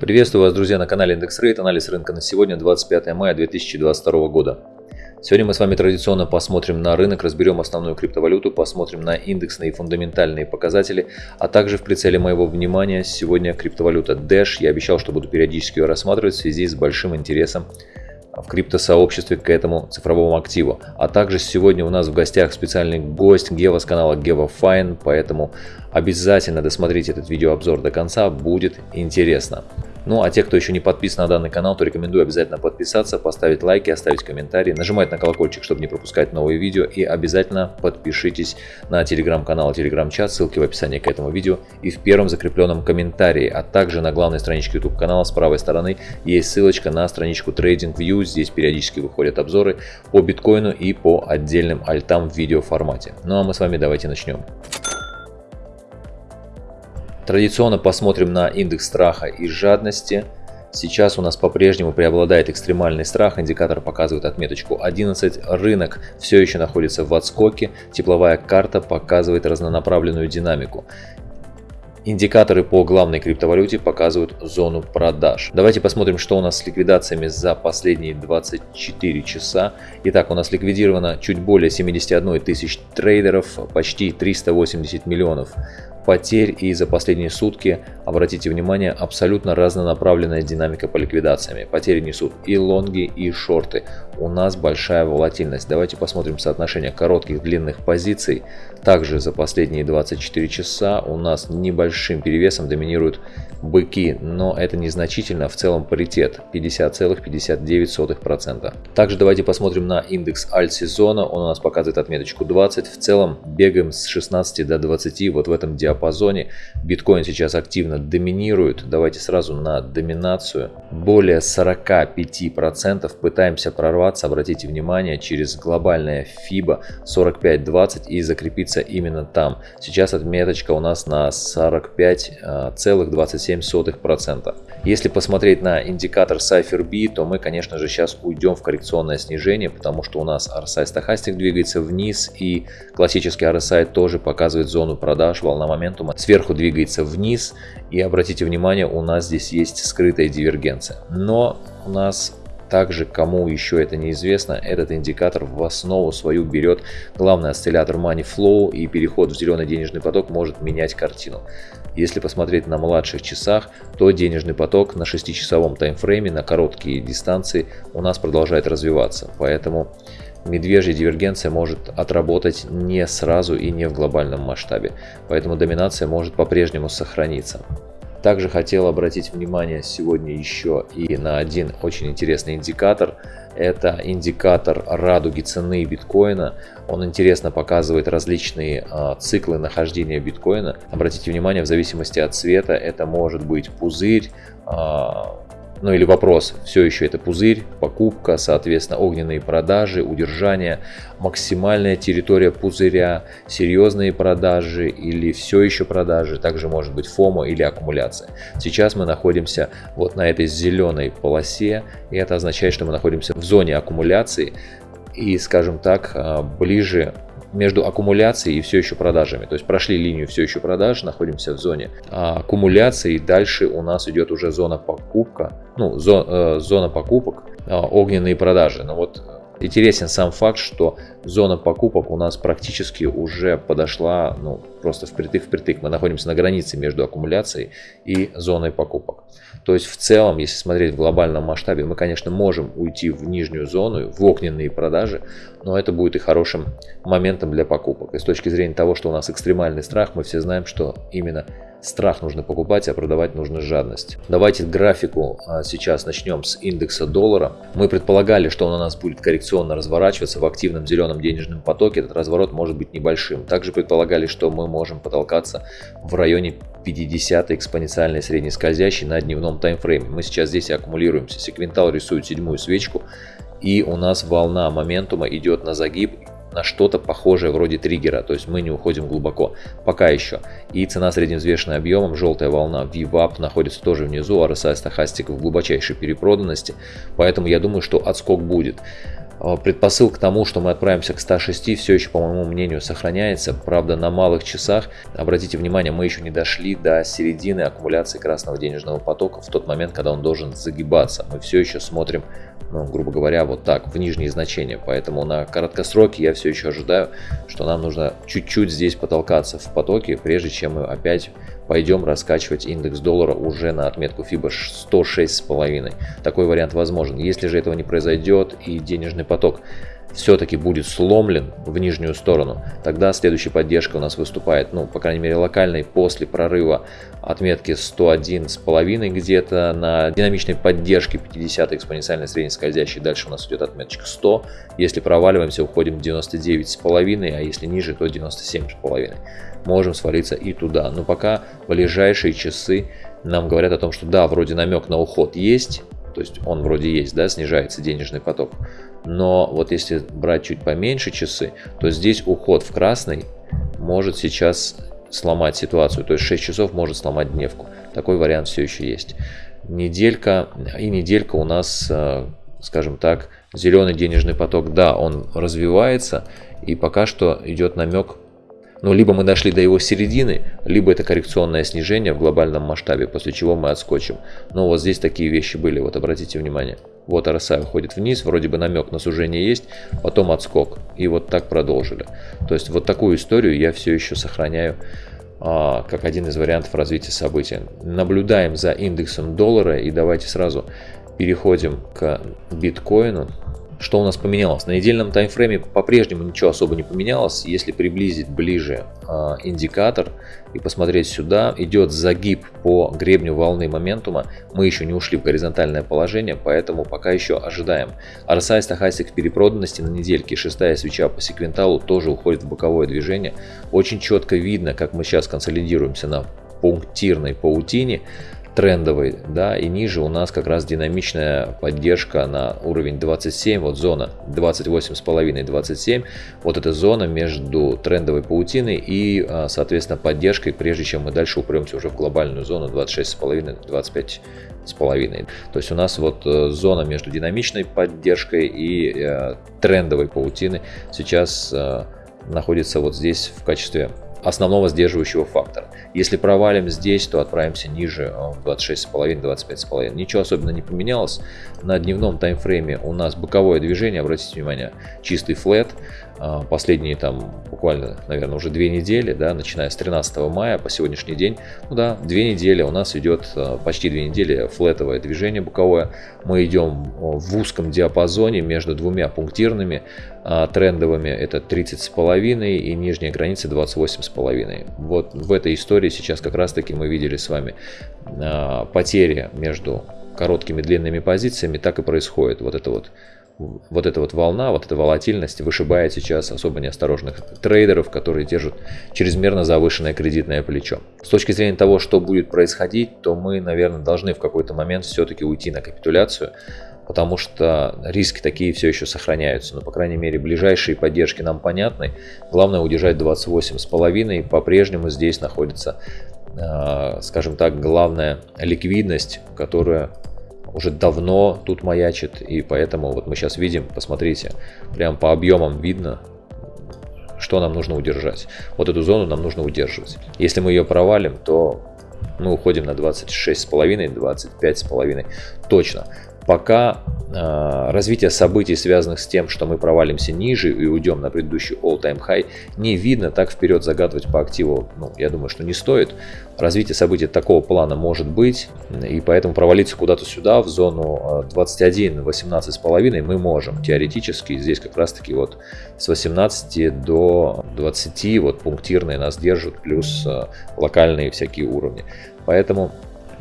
Приветствую вас, друзья, на канале Индекс Рейт. Анализ рынка на сегодня, 25 мая 2022 года. Сегодня мы с вами традиционно посмотрим на рынок, разберем основную криптовалюту, посмотрим на индексные и фундаментальные показатели, а также в прицеле моего внимания сегодня криптовалюта Dash. Я обещал, что буду периодически ее рассматривать в связи с большим интересом в криптосообществе к этому цифровому активу. А также сегодня у нас в гостях специальный гость Гева с канала Geva Fine, поэтому обязательно досмотрите этот видеообзор до конца, будет интересно. Ну а те, кто еще не подписан на данный канал, то рекомендую обязательно подписаться, поставить лайки, оставить комментарии, нажимать на колокольчик, чтобы не пропускать новые видео и обязательно подпишитесь на телеграм-канал, телеграм-чат, ссылки в описании к этому видео и в первом закрепленном комментарии, а также на главной страничке YouTube канала с правой стороны есть ссылочка на страничку TradingView, здесь периодически выходят обзоры по биткоину и по отдельным альтам в видеоформате. Ну а мы с вами давайте начнем. Традиционно посмотрим на индекс страха и жадности. Сейчас у нас по-прежнему преобладает экстремальный страх, индикатор показывает отметочку 11, рынок все еще находится в отскоке, тепловая карта показывает разнонаправленную динамику. Индикаторы по главной криптовалюте показывают зону продаж. Давайте посмотрим, что у нас с ликвидациями за последние 24 часа. Итак, у нас ликвидировано чуть более 71 тысяч трейдеров, почти 380 миллионов потерь и за последние сутки, обратите внимание, абсолютно разнонаправленная динамика по ликвидациями. Потери несут и лонги, и шорты. У нас большая волатильность. Давайте посмотрим соотношение коротких длинных позиций. Также за последние 24 часа у нас небольшим перевесом доминируют быки, но это незначительно, в целом паритет 50,59%. Также давайте посмотрим на индекс альт-сезона, он у нас показывает отметочку 20, в целом бегаем с 16 до 20 вот в этом диапазоне. Биткоин сейчас активно доминирует, давайте сразу на доминацию. Более 45% пытаемся прорваться, обратите внимание, через глобальное FIBA 45.20 и закрепиться именно там. Сейчас отметочка у нас на 45,27 0,7%. Если посмотреть на индикатор Cypher то мы, конечно же, сейчас уйдем в коррекционное снижение, потому что у нас RSI стохастик двигается вниз и классический RSI тоже показывает зону продаж, волна моментума сверху двигается вниз и обратите внимание, у нас здесь есть скрытая дивергенция. Но у нас также, кому еще это неизвестно, этот индикатор в основу свою берет главный осциллятор Money Flow и переход в зеленый денежный поток может менять картину. Если посмотреть на младших часах, то денежный поток на 6-часовом таймфрейме на короткие дистанции у нас продолжает развиваться. Поэтому медвежья дивергенция может отработать не сразу и не в глобальном масштабе. Поэтому доминация может по-прежнему сохраниться. Также хотел обратить внимание сегодня еще и на один очень интересный индикатор. Это индикатор радуги цены биткоина. Он интересно показывает различные э, циклы нахождения биткоина. Обратите внимание, в зависимости от цвета это может быть пузырь, э, ну или вопрос, все еще это пузырь, покупка, соответственно, огненные продажи, удержание, максимальная территория пузыря, серьезные продажи или все еще продажи, также может быть фомо или аккумуляция. Сейчас мы находимся вот на этой зеленой полосе, и это означает, что мы находимся в зоне аккумуляции и, скажем так, а, ближе между аккумуляцией и все еще продажами. То есть прошли линию все еще продаж, находимся в зоне аккумуляции. И дальше у нас идет уже зона покупка, ну, зо, э, зона покупок, э, огненные продажи. Но вот Интересен сам факт, что зона покупок у нас практически уже подошла ну, просто впритык впритык. Мы находимся на границе между аккумуляцией и зоной покупок. То есть в целом, если смотреть в глобальном масштабе, мы, конечно, можем уйти в нижнюю зону, в огненные продажи, но это будет и хорошим моментом для покупок. И с точки зрения того, что у нас экстремальный страх, мы все знаем, что именно Страх нужно покупать, а продавать нужно жадность. Давайте графику а, сейчас начнем с индекса доллара. Мы предполагали, что он у нас будет коррекционно разворачиваться в активном зеленом денежном потоке. Этот разворот может быть небольшим. Также предполагали, что мы можем потолкаться в районе 50 экспоненциальной средней скользящей на дневном таймфрейме. Мы сейчас здесь аккумулируемся. Секвентал рисует седьмую свечку. И у нас волна моментума идет на загиб на что-то похожее вроде триггера, то есть мы не уходим глубоко, пока еще. И цена средневзвешенной объемом, желтая волна VWAP находится тоже внизу, RSI стахастик в глубочайшей перепроданности, поэтому я думаю, что отскок будет. А, предпосыл к тому, что мы отправимся к 106, все еще, по моему мнению, сохраняется. Правда, на малых часах, обратите внимание, мы еще не дошли до середины аккумуляции красного денежного потока в тот момент, когда он должен загибаться. Мы все еще смотрим, ну, грубо говоря, вот так, в нижние значения. Поэтому на короткосроке я все еще ожидаю, что нам нужно чуть-чуть здесь потолкаться в потоке, прежде чем мы опять пойдем раскачивать индекс доллара уже на отметку FIBA 106,5. Такой вариант возможен. Если же этого не произойдет и денежный поток все-таки будет сломлен в нижнюю сторону, тогда следующая поддержка у нас выступает, ну, по крайней мере, локальной после прорыва отметки 101,5 где-то на динамичной поддержке 50 экспоненциальной средней скользящей. Дальше у нас идет отметочка 100. Если проваливаемся, уходим 99,5, а если ниже, то 97,5. Можем свалиться и туда. Но пока ближайшие часы нам говорят о том, что да, вроде намек на уход есть, то есть он вроде есть, да, снижается денежный поток. Но вот если брать чуть поменьше часы, то здесь уход в красный может сейчас сломать ситуацию. То есть 6 часов может сломать дневку. Такой вариант все еще есть. Неделька и неделька у нас, э, скажем так, зеленый денежный поток, да, он развивается. И пока что идет намек ну, либо мы дошли до его середины, либо это коррекционное снижение в глобальном масштабе, после чего мы отскочим. Но вот здесь такие вещи были, вот обратите внимание. Вот RSI уходит вниз, вроде бы намек на сужение есть, потом отскок. И вот так продолжили. То есть вот такую историю я все еще сохраняю а, как один из вариантов развития событий. Наблюдаем за индексом доллара и давайте сразу переходим к биткоину. Что у нас поменялось? На недельном таймфрейме по-прежнему ничего особо не поменялось. Если приблизить ближе э, индикатор и посмотреть сюда, идет загиб по гребню волны моментума. Мы еще не ушли в горизонтальное положение, поэтому пока еще ожидаем. RSI стахастик перепроданности на недельке, шестая свеча по секвенталу тоже уходит в боковое движение. Очень четко видно, как мы сейчас консолидируемся на пунктирной паутине трендовый, да, и ниже у нас как раз динамичная поддержка на уровень 27, вот зона 28,5-27, вот эта зона между трендовой паутиной и, а, соответственно, поддержкой, прежде чем мы дальше упремся уже в глобальную зону 26,5-25,5. То есть у нас вот э, зона между динамичной поддержкой и э, трендовой паутины сейчас э, находится вот здесь в качестве основного сдерживающего фактора. Если провалим здесь, то отправимся ниже э, в 26,5-25,5. Ничего особенно не поменялось. На дневном таймфрейме у нас боковое движение, обратите внимание, чистый флет. А, последние там буквально, наверное, уже две недели, да, начиная с 13 мая по сегодняшний день, ну да, две недели у нас идет, а, почти две недели флетовое движение боковое. Мы идем в узком диапазоне между двумя пунктирными а, трендовыми, это 30,5 и нижняя граница 28,5. Вот в этой истории сейчас как раз таки мы видели с вами потери между короткими длинными позициями, так и происходит. Вот это вот вот эта вот волна, вот эта волатильность вышибает сейчас особо неосторожных трейдеров, которые держат чрезмерно завышенное кредитное плечо. С точки зрения того, что будет происходить, то мы, наверное, должны в какой-то момент все-таки уйти на капитуляцию, потому что риски такие все еще сохраняются. Но, по крайней мере, ближайшие поддержки нам понятны. Главное удержать 28,5 и по-прежнему здесь находится, а, скажем так, главная ликвидность, которая уже давно тут маячит, и поэтому вот мы сейчас видим, посмотрите, прям по объемам видно, что нам нужно удержать. Вот эту зону нам нужно удерживать. Если мы ее провалим, то мы уходим на 26,5, 25,5 точно. Пока э, развитие событий, связанных с тем, что мы провалимся ниже и уйдем на предыдущий all-time high, не видно, так вперед загадывать по активу, ну, я думаю, что не стоит. Развитие событий такого плана может быть, и поэтому провалиться куда-то сюда, в зону 21, 18,5 мы можем. Теоретически здесь как раз-таки вот с 18 до 20 вот пунктирные нас держат, плюс э, локальные всякие уровни. Поэтому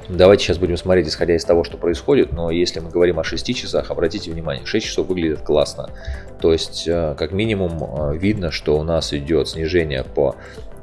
Давайте сейчас будем смотреть, исходя из того, что происходит, но если мы говорим о 6 часах, обратите внимание, 6 часов выглядит классно. То есть, э, как минимум, э, видно, что у нас идет снижение по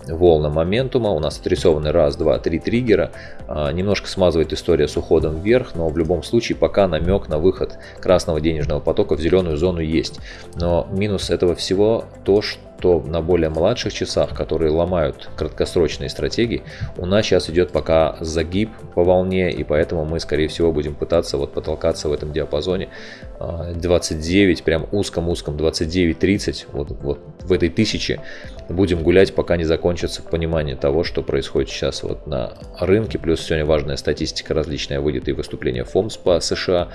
волны моментума, у нас отрисованы раз, два, три триггера, а, немножко смазывает история с уходом вверх, но в любом случае пока намек на выход красного денежного потока в зеленую зону есть. Но минус этого всего то, что что на более младших часах, которые ломают краткосрочные стратегии, у нас сейчас идет пока загиб по волне, и поэтому мы, скорее всего, будем пытаться вот потолкаться в этом диапазоне. 29, а, прям узком-узком 29-30, вот, вот в этой тысяче будем гулять, пока не закончится понимание того, что происходит сейчас вот на рынке. Плюс сегодня важная статистика различная выйдет и выступление ФОМС по США,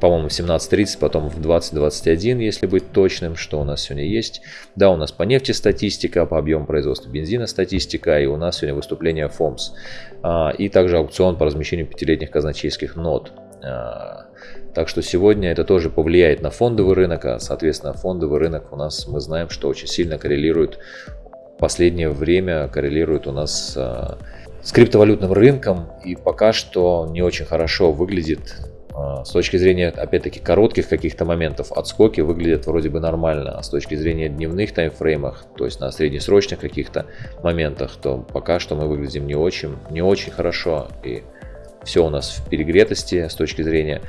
по-моему, в 17.30, потом в 20.21, если быть точным, что у нас сегодня есть. Да, у нас по нефти статистика, по объему производства бензина статистика, и у нас сегодня выступление ФОМС. А, и также аукцион по размещению пятилетних казначейских нот. Так что сегодня это тоже повлияет на фондовый рынок, а соответственно фондовый рынок у нас мы знаем, что очень сильно коррелирует, в последнее время коррелирует у нас а, с криптовалютным рынком и пока что не очень хорошо выглядит а, с точки зрения, опять-таки, коротких каких-то моментов, отскоки выглядят вроде бы нормально, а с точки зрения дневных таймфреймах, то есть на среднесрочных каких-то моментах, то пока что мы выглядим не очень, не очень хорошо, и все у нас в перегретости с точки зрения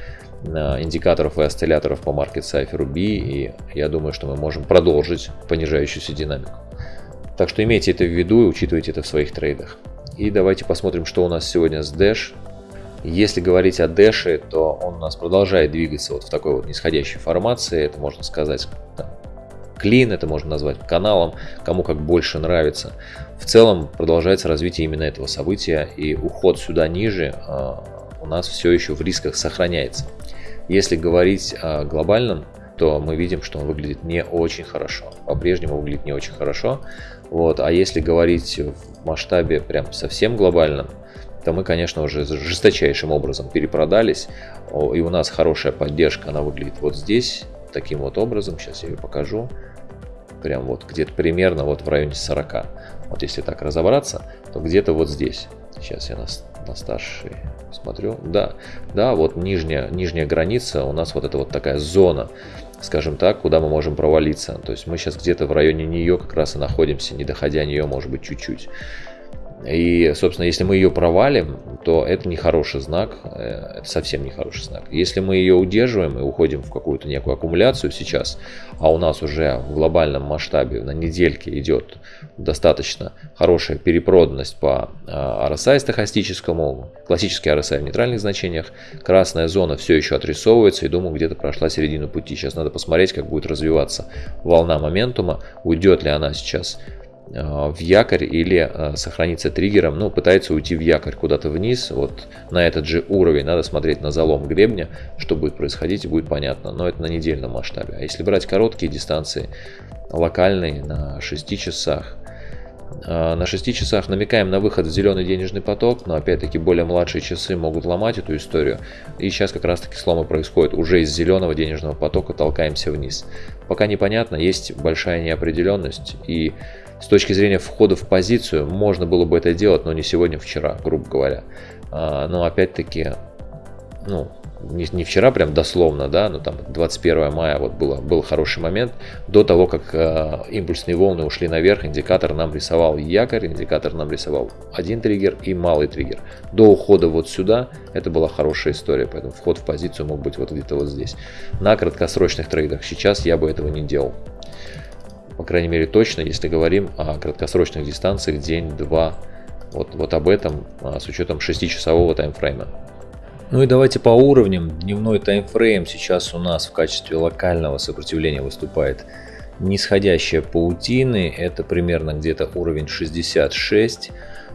индикаторов и осцилляторов по Market Cypher B, и я думаю, что мы можем продолжить понижающуюся динамику. Так что имейте это в виду и учитывайте это в своих трейдах. И давайте посмотрим, что у нас сегодня с Dash. Если говорить о Dash, то он у нас продолжает двигаться вот в такой вот нисходящей формации. Это можно сказать клин, это можно назвать каналом, кому как больше нравится. В целом продолжается развитие именно этого события и уход сюда ниже э, у нас все еще в рисках сохраняется. Если говорить о глобальном, то мы видим, что он выглядит не очень хорошо. По-прежнему выглядит не очень хорошо. Вот. А если говорить в масштабе прям совсем глобальном, то мы, конечно, уже жесточайшим образом перепродались. И у нас хорошая поддержка, она выглядит вот здесь, таким вот образом. Сейчас я ее покажу. Прям вот где-то примерно вот в районе 40. Вот если так разобраться, то где-то вот здесь. Сейчас я на, на старший смотрю. Да, да, вот нижняя, нижняя граница, у нас вот это вот такая зона, скажем так, куда мы можем провалиться. То есть мы сейчас где-то в районе нее как раз и находимся, не доходя нее, может быть, чуть-чуть. И, собственно, если мы ее провалим, то это не хороший знак, э, это совсем не хороший знак. Если мы ее удерживаем и уходим в какую-то некую аккумуляцию сейчас, а у нас уже в глобальном масштабе на недельке идет достаточно хорошая перепроданность по RSI а, стохастическому, классический RSI в нейтральных значениях, красная зона все еще отрисовывается и думаю где-то прошла середину пути. Сейчас надо посмотреть, как будет развиваться волна моментума, уйдет ли она сейчас Э, в якорь или э, сохранится триггером, ну, пытается уйти в якорь куда-то вниз, вот на этот же уровень, надо смотреть на залом гребня, что будет происходить, будет понятно, но это на недельном масштабе. А если брать короткие дистанции, локальные, на 6 часах, на 6 часах намекаем на выход в зеленый денежный поток, но опять-таки более младшие часы могут ломать эту историю. И сейчас как раз таки сломы происходят. Уже из зеленого денежного потока толкаемся вниз. Пока непонятно, есть большая неопределенность и с точки зрения входа в позицию можно было бы это делать, но не сегодня, вчера, грубо говоря. А, но опять-таки, ну, не, не вчера прям дословно, да, но там 21 мая вот было, был хороший момент. До того, как э, импульсные волны ушли наверх, индикатор нам рисовал якорь, индикатор нам рисовал один триггер и малый триггер. До ухода вот сюда это была хорошая история, поэтому вход в позицию мог быть вот где-то вот здесь. На краткосрочных трейдах сейчас я бы этого не делал по крайней мере точно, если говорим о краткосрочных дистанциях день-два. Вот, вот об этом а, с учетом 6-часового таймфрейма. Ну и давайте по уровням. Дневной таймфрейм сейчас у нас в качестве локального сопротивления выступает нисходящая паутины. Это примерно где-то уровень 66.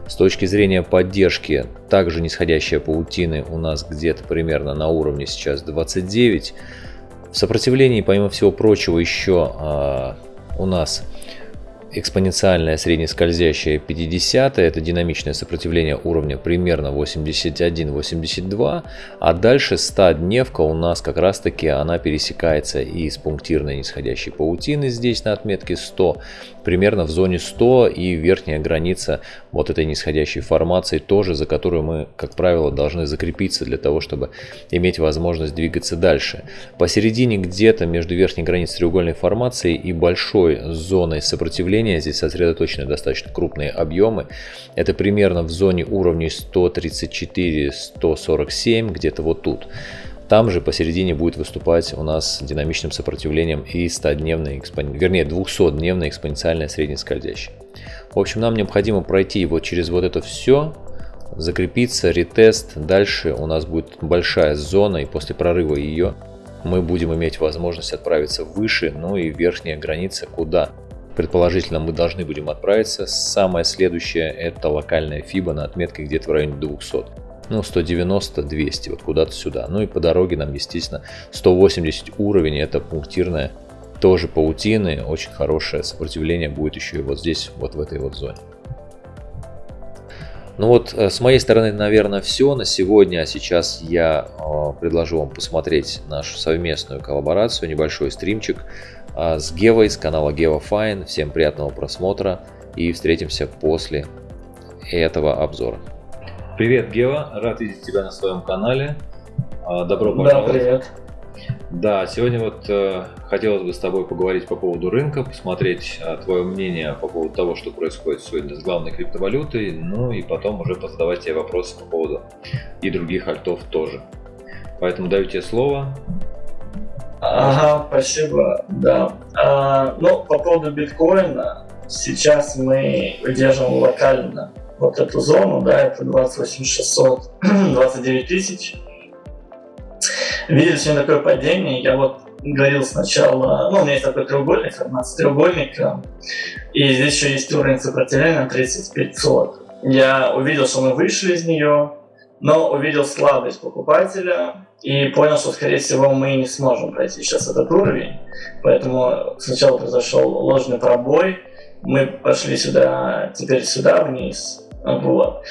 С точки зрения поддержки, также нисходящая паутины у нас где-то примерно на уровне сейчас 29. В сопротивлении, помимо всего прочего, еще а, у нас экспоненциальное среднескользящее 50 это динамичное сопротивление уровня примерно 81-82, а дальше 100 дневка у нас как раз таки она пересекается и с пунктирной нисходящей паутины здесь на отметке 100, примерно в зоне 100 и верхняя граница вот этой нисходящей формации тоже, за которую мы, как правило, должны закрепиться для того, чтобы иметь возможность двигаться дальше. Посередине где-то между верхней границей треугольной формации и большой зоной сопротивления сопротивления. Здесь сосредоточены достаточно крупные объемы. Это примерно в зоне уровней 134-147, где-то вот тут. Там же посередине будет выступать у нас динамичным сопротивлением и 100-дневная, вернее 200-дневная экспоненциальная среднескользящая. В общем, нам необходимо пройти вот через вот это все, закрепиться, ретест. Дальше у нас будет большая зона, и после прорыва ее мы будем иметь возможность отправиться выше, ну и верхняя граница куда предположительно мы должны будем отправиться. Самое следующее это локальная FIBA на отметке где-то в районе 200 ну 190-200, вот куда-то сюда. Ну и по дороге нам, естественно, 180 уровень, это пунктирная, тоже паутины, очень хорошее сопротивление будет еще и вот здесь, вот в этой вот зоне. Ну вот, э, с моей стороны, наверное, все на сегодня. А сейчас я э, предложу вам посмотреть нашу совместную коллаборацию, небольшой стримчик э, с Гевой, с канала Geva Fine. Всем приятного просмотра и встретимся после этого обзора. Привет, Гева, рад видеть тебя на своем канале. А, добро пожаловать. Да, привет. Да, сегодня вот э, хотелось бы с тобой поговорить по поводу рынка, посмотреть э, твое мнение по поводу того, что происходит сегодня с главной криптовалютой, ну и потом уже позадавать тебе вопросы по поводу и других альтов тоже. Поэтому даю тебе слово. Ага, спасибо, да. А, ну, по поводу биткоина, сейчас мы удерживаем локально вот эту зону, да, это 28 600, 29 тысяч. Видели сегодня такое падение, я вот говорил сначала, ну, у меня есть такой треугольник, формация треугольника, и здесь еще есть уровень сопротивления 3500. Я увидел, что мы вышли из нее, но увидел слабость покупателя и понял, что, скорее всего, мы не сможем пройти сейчас этот уровень. Поэтому сначала произошел ложный пробой, мы пошли сюда, теперь сюда вниз, вот.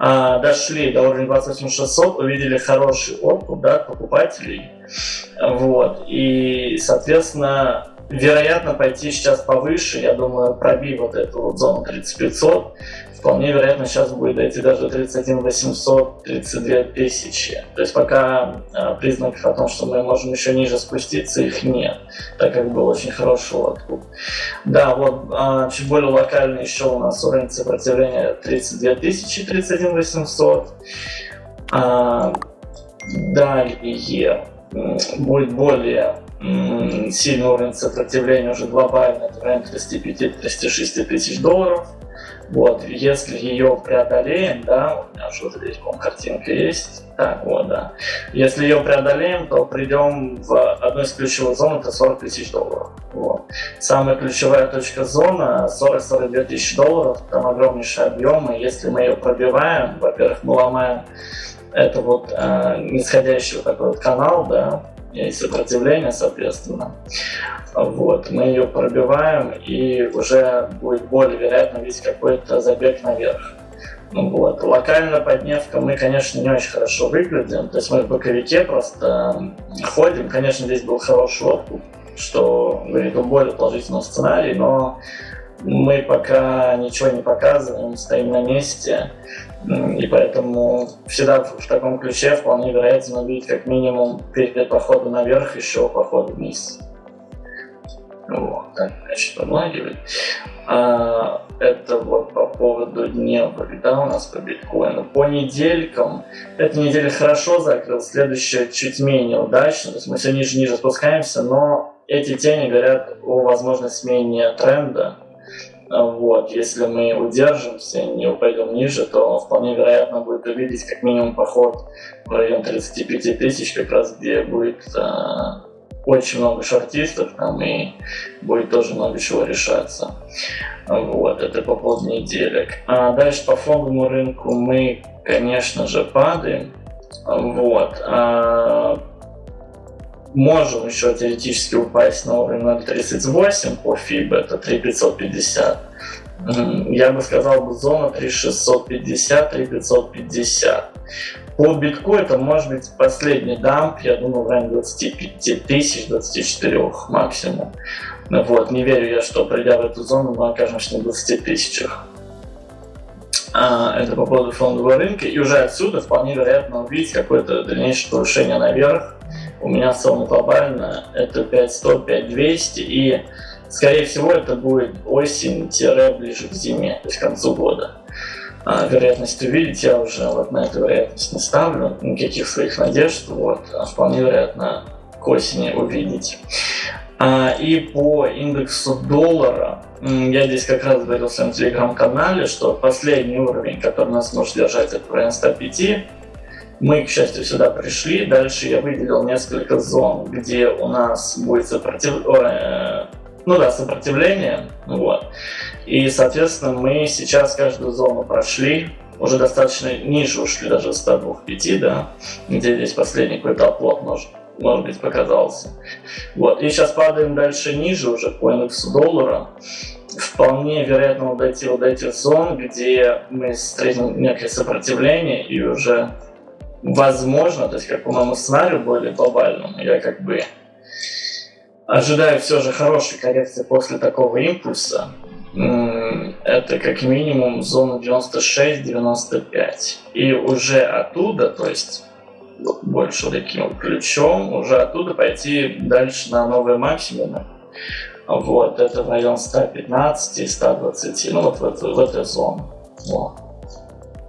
А, дошли до уровня 28600, увидели хороший откуп да, покупателей. Вот. И, соответственно, вероятно, пойти сейчас повыше, я думаю, пробив вот эту вот зону 3500, вполне вероятно сейчас будет дойти даже до 31 800, 32 тысячи. То есть пока а, признаков о том, что мы можем еще ниже спуститься, их нет, так как был очень хороший откуп. Да, вот а, чуть более локально еще у нас уровень сопротивления 32 тысячи, 31 800. А, далее будет более сильный уровень сопротивления уже глобально, это в районе 35-36 тысяч долларов. Вот, если ее преодолеем, да, у меня уже здесь, по картинка есть. Так, вот, да. Если ее преодолеем, то придем в одну из ключевых зон, это 40 тысяч долларов. Вот. Самая ключевая точка зона 40-42 тысячи долларов, там огромнейшие объемы. Если мы ее пробиваем, во-первых, мы ломаем это вот э, нисходящий вот такой вот канал, да, и сопротивление, соответственно. Вот, мы ее пробиваем, и уже будет более вероятно видеть какой-то забег наверх. Ну, вот. Локально под Невком мы, конечно, не очень хорошо выглядим. То есть мы в боковике просто ходим. Конечно, здесь был хороший откуп, что говорит о более положительном сценарии, но мы пока ничего не показываем, стоим на месте. И поэтому всегда в таком ключе вполне вероятно увидеть как минимум перед походом наверх еще поход вниз. Вот, так, значит, помлагивать. А, это вот по поводу дневок, да, у нас по биткоину. По неделькам, эта неделя хорошо закрыл, следующая чуть менее удачно, то есть мы все ниже ниже спускаемся, но эти тени говорят о возможной смене тренда. Вот, если мы удержимся, не упадем ниже, то вполне вероятно будет увидеть как минимум поход в район 35 тысяч, как раз где будет а, очень много шортистов там и будет тоже много чего решаться. Вот, это по поводу неделек. А дальше по фондовому рынку мы, конечно же, падаем. Вот. А, можем еще теоретически упасть на уровень 0.38 по FIB, это 3550. Я бы сказал, бы зона 3650, 3550. По битку это может быть последний дамп, я думаю, в районе 25 тысяч, 24 максимум. Вот, не верю я, что придя в эту зону, мы окажемся на 20 тысячах. А, это по поводу фондового рынка. И уже отсюда вполне вероятно увидеть какое-то дальнейшее повышение наверх. У меня сумма глобально это 5100, 5200 и скорее всего, это будет осень-ближе к зиме, то есть к концу года. А, вероятность увидеть я уже вот на эту вероятность не ставлю, никаких своих надежд, вот, а вполне вероятно к осени увидеть. А, и по индексу доллара, я здесь как раз говорил в своем телеграм-канале, что последний уровень, который нас может держать, это район 105, мы, к счастью, сюда пришли. Дальше я выделил несколько зон, где у нас будет сопротив... Э, ну да, сопротивление. Вот. И, соответственно, мы сейчас каждую зону прошли. Уже достаточно ниже ушли, даже 102.5, да, где здесь последний какой-то оплот может, может быть показался. Вот. И сейчас падаем дальше ниже уже по индексу доллара вполне вероятно дойти вот до этих зон, где мы встретим некое сопротивление и уже возможно, то есть как по моему сценарию более глобальному, я как бы ожидаю все же хорошей коррекции после такого импульса. Это как минимум зона 96-95. И уже оттуда, то есть больше таким ключом, уже оттуда пойти дальше на новые максимумы. Вот, это район 115 и 120, ну вот в эту, в эту зону. Вот.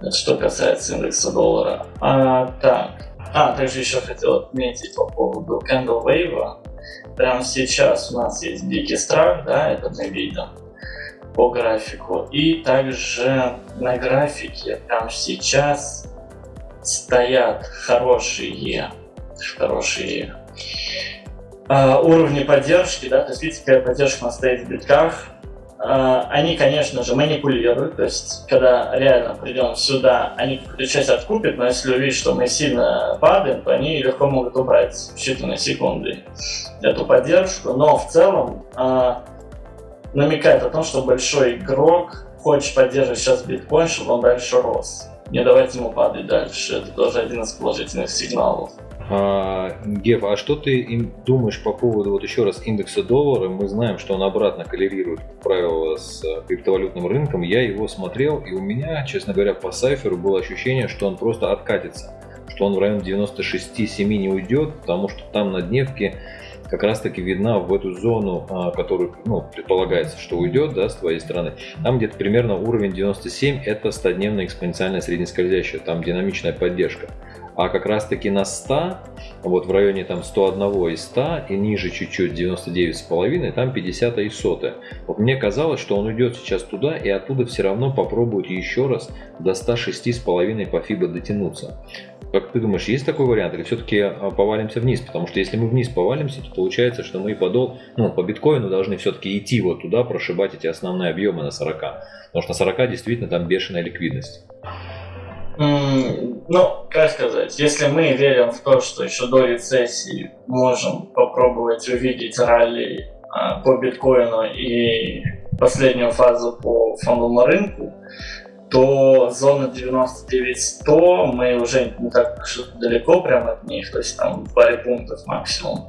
Это что касается индекса доллара. А, так. А, также еще хотел отметить по поводу Candle Wave. Прямо сейчас у нас есть дикий страх, да, это мы видим по графику. И также на графике прямо сейчас стоят хорошие, хорошие э, уровни поддержки, да, то есть видите, какая поддержка у нас стоит в битках, они, конечно же, манипулируют, то есть, когда реально придем сюда, они какую-то часть откупят, но если увидят, что мы сильно падаем, то они легко могут убрать в считанные секунды эту поддержку, но в целом э, намекает о том, что большой игрок хочет поддерживать сейчас биткоин, чтобы он дальше рос. Не давайте ему падать дальше, это тоже один из положительных сигналов. А, Гев, а что ты думаешь по поводу, вот еще раз, индекса доллара? Мы знаем, что он обратно коррелирует, как правило, с э, криптовалютным рынком. Я его смотрел, и у меня, честно говоря, по сайферу было ощущение, что он просто откатится, что он в район 96-7 не уйдет, потому что там на дневке как раз таки видна в эту зону, а, которую ну, предполагается, что уйдет да, с твоей стороны. Там где-то примерно уровень 97 это 100-дневная экспоненциальная среднескользящая, там динамичная поддержка а как раз таки на 100, вот в районе там 101 и 100 и ниже чуть-чуть 99,5, там 50 и 100. Вот мне казалось, что он уйдет сейчас туда и оттуда все равно попробует еще раз до 106,5 по FIBA дотянуться. Как ты думаешь, есть такой вариант или все-таки а, повалимся вниз? Потому что если мы вниз повалимся, то получается, что мы подол, ну, по биткоину должны все-таки идти вот туда, прошибать эти основные объемы на 40. Потому что на 40 действительно там бешеная ликвидность. Ну, как сказать, если мы верим в то, что еще до рецессии можем попробовать увидеть ралли а, по биткоину и последнюю фазу по фондовому рынку, то зона 99-100 мы уже не так далеко прямо от них, то есть там паре пунктов максимум.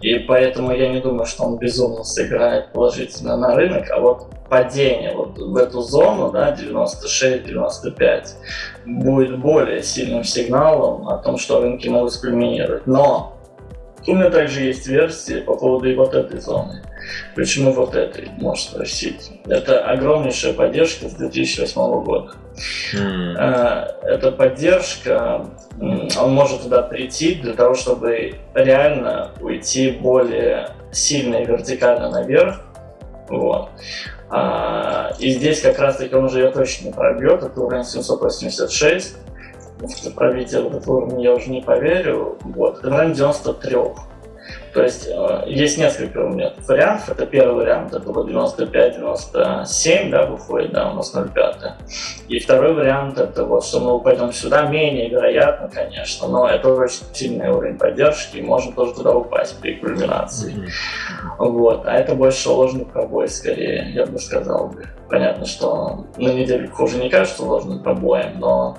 И поэтому я не думаю, что он безумно сыграет положительно на рынок, а вот падение вот в эту зону, да, 96-95, будет более сильным сигналом о том, что рынки могут скульминировать. Но у меня также есть версии по поводу и вот этой зоны. Почему вот этой, можешь спросить. Это огромнейшая поддержка с 2008 года. Mm. Эта поддержка, он может туда прийти для того, чтобы реально уйти более сильно и вертикально наверх. Вот. А, и здесь как раз таки он уже ее точно не пробьет, это уровень 786. Пробить этот уровень я уже не поверю. Вот, это уровень 93. То есть э, есть несколько у меня вариантов. Это первый вариант, это было 95-97, да, выходит, да, у нас 0,5. И второй вариант, это вот, что мы упадем сюда, менее вероятно, конечно, но это очень сильный уровень поддержки, и можно тоже туда упасть при кульминации. Mm -hmm. Вот, а это больше ложный пробой, скорее, я бы сказал бы. Понятно, что на неделю хуже не кажется ложным пробоем, но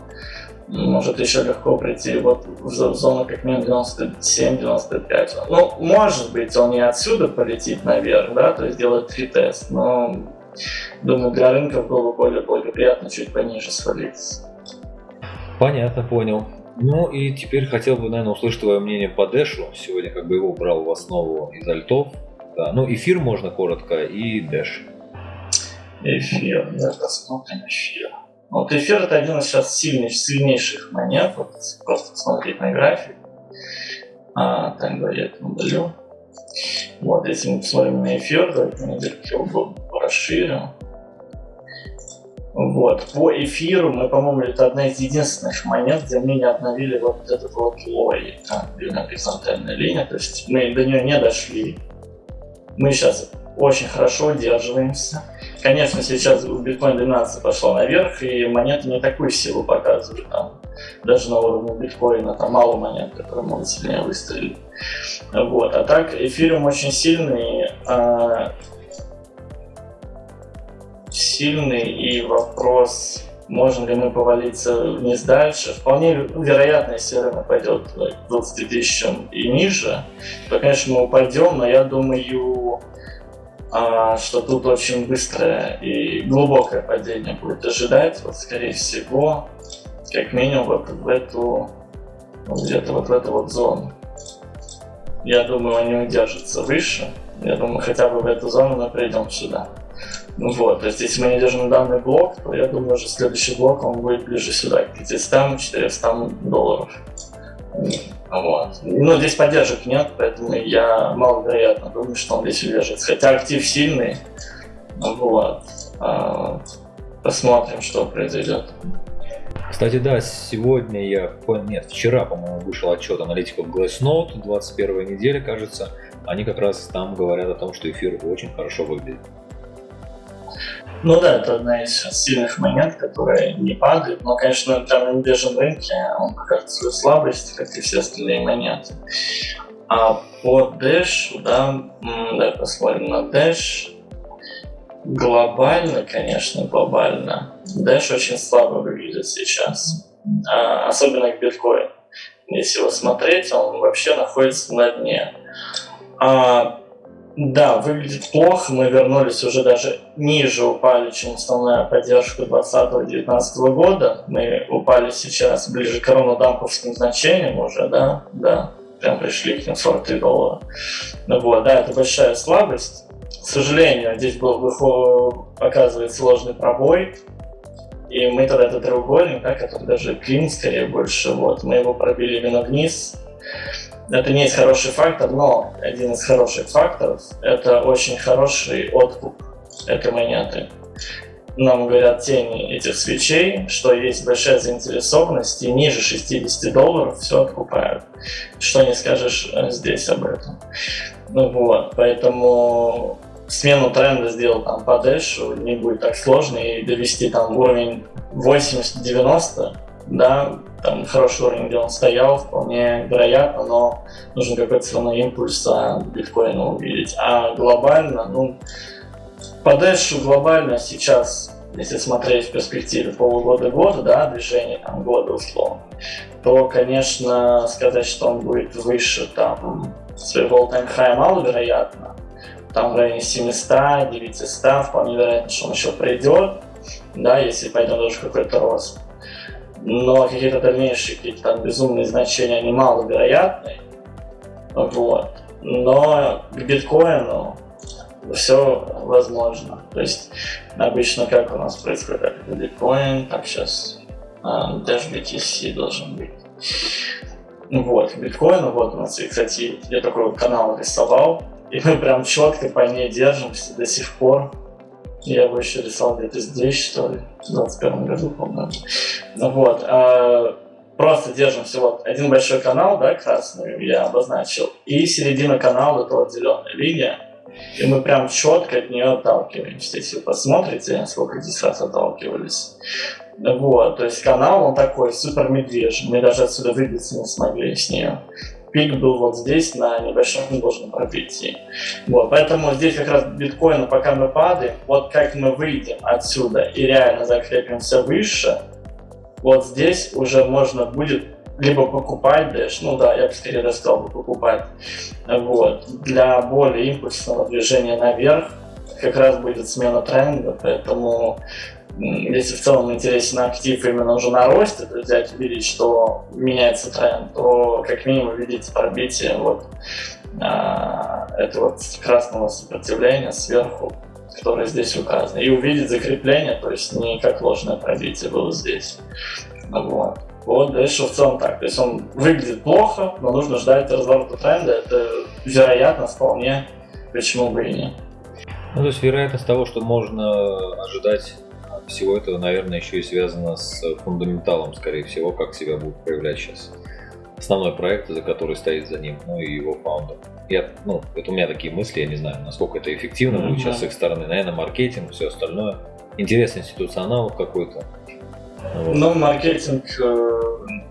может еще легко прийти вот в зону как минимум 97-95. Ну, может быть, он не отсюда полетит наверх, да, то есть делает тест, но думаю, для рынка было бы более благоприятно чуть пониже свалиться. Понятно, понял. Ну и теперь хотел бы, наверное, услышать твое мнение по Дэшу. Сегодня как бы его брал в основу из альтов. Да, ну эфир можно коротко и Dash. Эфир, да, посмотрим эфир. Вот эфир это один из сейчас сильнейших, сильнейших монет. Вот просто посмотреть на график. А, так, я это удалю. Вот, если мы посмотрим на эфир, давайте недельки его расширим. Вот, по эфиру мы, по-моему, это одна из единственных монет, где мы не обновили вот этот вот лой, там, на горизонтальная линия, то есть мы до нее не дошли. Мы сейчас очень хорошо удерживаемся. Конечно, сейчас биткоин 12 пошла наверх, и монеты не такую силу показывают. Там, даже на уровне биткоина там мало монет, которые могут сильнее выстрелить. Вот. А так, эфириум очень сильный. А, сильный, и вопрос, можем ли мы повалиться вниз дальше. Вполне вероятно, если рынок пойдет к 20 тысячам и ниже, то, конечно, мы упадем, но я думаю, а, что тут очень быстрое и глубокое падение будет ожидать, вот скорее всего, как минимум вот в эту, где-то вот в эту вот зону. Я думаю, он не удержится выше. Я думаю, хотя бы в эту зону мы придем сюда. Ну вот, то есть если мы не держим данный блок, то я думаю, что следующий блок он будет ближе сюда, к 500-400 долларов. Вот. Ну, здесь поддержек нет, поэтому я маловероятно думаю, что он здесь удержится. Хотя актив сильный. Вот. А, посмотрим, что произойдет. Кстати, да, сегодня я, нет, вчера, по-моему, вышел отчет аналитиков Glassnode, 21 неделя, кажется. Они как раз там говорят о том, что эфир очень хорошо выглядит. Ну да, это одна из сильных монет, которая не падает. Но, конечно, на медвежьем рынке он покажет свою слабость, как и все остальные монеты. А по Dash, да, давай посмотрим на Dash. Глобально, конечно, глобально. Dash очень слабо выглядит сейчас. А, особенно к биткоину. Если его смотреть, он вообще находится на дне. А да, выглядит плохо. Мы вернулись уже даже ниже упали, чем основная поддержка 2020-2019 года. Мы упали сейчас ближе к равнодамповским значениям уже, да, да. Прям пришли к ним 43 доллара. Ну вот, да, это большая слабость. К сожалению, здесь был показывает сложный пробой. И мы тогда этот треугольник, да, который даже клин скорее больше, вот, мы его пробили именно вниз. Это не есть хороший фактор, но один из хороших факторов – это очень хороший откуп этой монеты. Нам говорят тени этих свечей, что есть большая заинтересованность, и ниже 60 долларов все откупают. Что не скажешь э, здесь об этом. Ну вот, поэтому смену тренда сделал там по дэшу не будет так сложно, и довести там уровень 80-90 да, там хороший уровень, где он стоял, вполне вероятно, но нужен какой-то все равно импульс а, биткоина увидеть. А глобально, ну, по Дэшу глобально сейчас, если смотреть в перспективе полугода-года, да, движение там года условно, то, конечно, сказать, что он будет выше там своего all-time high маловероятно. Там в районе 700, 900, вполне вероятно, что он еще придет, да, если пойдет даже какой-то рост но какие-то дальнейшие какие-то там безумные значения, они маловероятны. Вот. Но к биткоину все возможно. То есть обычно как у нас происходит, биткоин, так сейчас а, Dash BTC должен быть. Вот, к биткоину, вот у нас, и, кстати, я такой канал рисовал, и мы прям четко по ней держимся до сих пор. Я его еще рисовал где-то здесь, что ли, в 21 году, по-моему. Ну вот. А, просто держим всего один большой канал, да, красный я обозначил, и середина канала, это вот зеленая линия. И мы прям четко от нее отталкиваемся. Если вы посмотрите, сколько здесь раз отталкивались. Вот, то есть канал он такой супер медвежий. Мы даже отсюда выбиться не смогли с нее пик был вот здесь на небольшом ложном пробитии. Вот, поэтому здесь как раз биткоин, пока мы падаем, вот как мы выйдем отсюда и реально закрепимся выше, вот здесь уже можно будет либо покупать Dash, ну да, я бы скорее даже сказал бы покупать, вот, для более импульсного движения наверх, как раз будет смена тренда, поэтому если в целом интересен актив именно уже на росте, то взять увидеть, что меняется тренд, то как минимум видите пробитие вот, а, этого красного сопротивления сверху, которое здесь указано. И увидеть закрепление, то есть не как ложное пробитие было здесь. Вот. Вот, дальше в целом так. То есть он выглядит плохо, но нужно ждать разворота тренда. Это вероятно вполне, почему бы и нет. Ну, то есть вероятность того, что можно ожидать всего этого, наверное, еще и связано с фундаменталом, скорее всего, как себя будет проявлять сейчас основной проект, за который стоит за ним, ну и его фаундер. Я, ну, это у меня такие мысли, я не знаю, насколько это эффективно будет mm-hmm. сейчас с их стороны. Наверное, маркетинг, все остальное. Интересный институционал какой-то. Ну, маркетинг, э,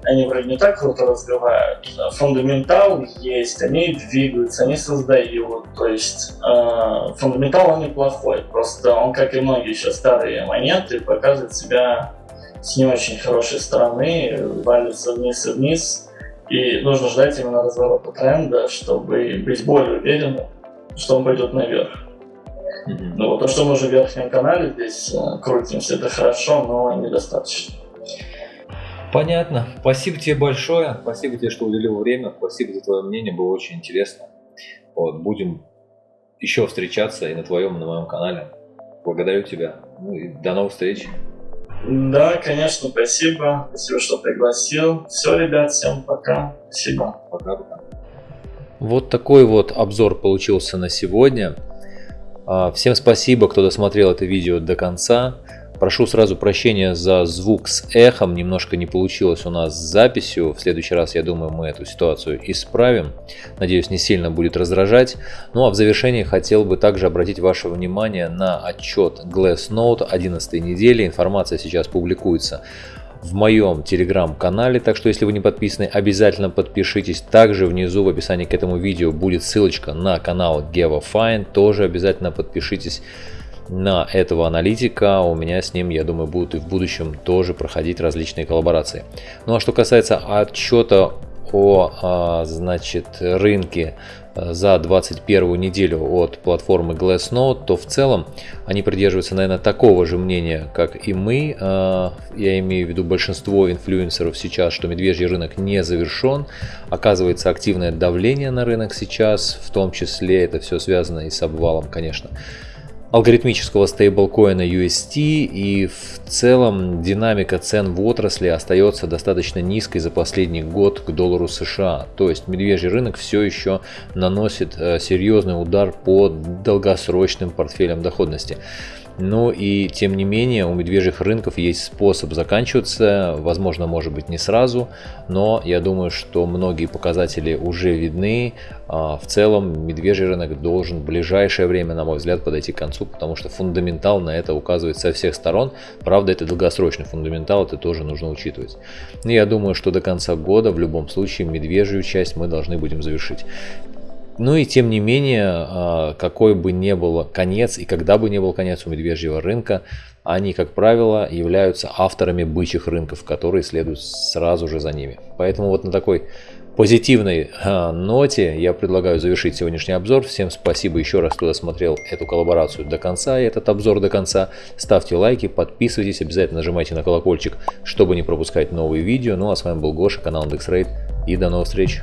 они вроде не так круто разговаривают. Фундаментал есть, они двигаются, они создают. То есть э, фундаментал он неплохой, просто он, как и многие еще старые монеты, показывает себя с не очень хорошей стороны, валится вниз и вниз. И нужно ждать именно разворота тренда, чтобы быть более уверенным, что он пойдет наверх. Mm-hmm. Ну то, что мы уже в верхнем канале здесь э, крутимся, это хорошо, но недостаточно. Понятно. Спасибо тебе большое. Спасибо тебе, что уделил время. Спасибо за твое мнение. Было очень интересно. Вот, будем еще встречаться и на твоем, и на моем канале. Благодарю тебя. Ну и до новых встреч. Да, конечно, спасибо. Спасибо, что пригласил. Все, ребят, всем пока. Спасибо. Пока-пока. Вот такой вот обзор получился на сегодня. А, всем спасибо, кто досмотрел это видео до конца. Прошу сразу прощения за звук с эхом, немножко не получилось у нас с записью. В следующий раз, я думаю, мы эту ситуацию исправим. Надеюсь, не сильно будет раздражать. Ну а в завершении хотел бы также обратить ваше внимание на отчет Glassnode 11 недели. Информация сейчас публикуется в моем телеграм-канале, так что если вы не подписаны, обязательно подпишитесь. Также внизу в описании к этому видео будет ссылочка на канал GeoFine, тоже обязательно подпишитесь на этого аналитика. У меня с ним, я думаю, будут и в будущем тоже проходить различные коллаборации. Ну а что касается отчета о, а, значит, рынке за 21 неделю от платформы Glassnode, то в целом они придерживаются, наверное, такого же мнения, как и мы. Э, я имею в виду большинство инфлюенсеров сейчас, что медвежий рынок не завершен. Оказывается активное давление на рынок сейчас, в том числе это все связано и с обвалом, конечно алгоритмического стейблкоина UST и в целом динамика цен в отрасли остается достаточно низкой за последний год к доллару США. То есть медвежий рынок все еще наносит э, серьезный удар по долгосрочным портфелям доходности. Ну и тем не менее у медвежьих рынков есть способ заканчиваться, возможно может быть не сразу, но я думаю, что многие показатели уже видны. А, в целом медвежий рынок должен в ближайшее время, на мой взгляд, подойти к концу, потому что фундаментал на это указывает со всех сторон. Правда, это долгосрочный фундаментал, это тоже нужно учитывать. Но я думаю, что до конца года в любом случае медвежью часть мы должны будем завершить. Ну и тем не менее, а, какой бы ни был конец и когда бы ни был конец у медвежьего рынка, они, как правило, являются авторами бычьих рынков, которые следуют сразу же за ними. Поэтому вот на такой позитивной а, ноте я предлагаю завершить сегодняшний обзор. Всем спасибо еще раз, кто досмотрел эту коллаборацию до конца и этот обзор до конца. Ставьте лайки, подписывайтесь, обязательно нажимайте на колокольчик, чтобы не пропускать новые видео. Ну а с вами был Гоша, канал IndexRate и до новых встреч.